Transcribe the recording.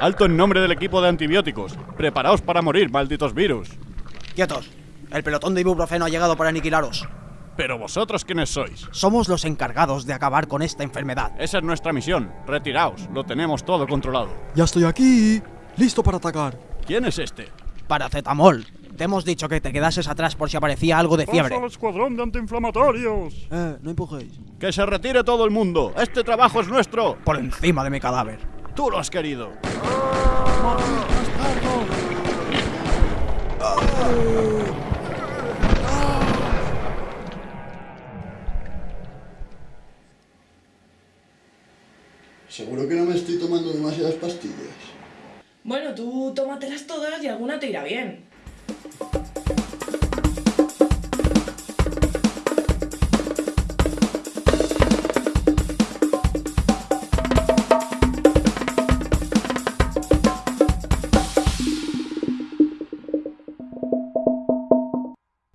Alto en nombre del equipo de antibióticos. Preparaos para morir, malditos virus. Quietos. El pelotón de ibuprofeno ha llegado para aniquilaros. Pero vosotros quiénes sois? Somos los encargados de acabar con esta enfermedad. Esa es nuestra misión. Retiraos, lo tenemos todo controlado. Ya estoy aquí, listo para atacar. ¿Quién es este? Paracetamol. Te hemos dicho que te quedases atrás por si aparecía algo de fiebre. al escuadrón de antiinflamatorios! Eh, no empujéis. ¡Que se retire todo el mundo! ¡Este trabajo es nuestro! Por encima de mi cadáver. ¡Tú lo has querido! Seguro que no me estoy tomando demasiadas pastillas. Bueno, tú tómatelas todas y alguna te irá bien.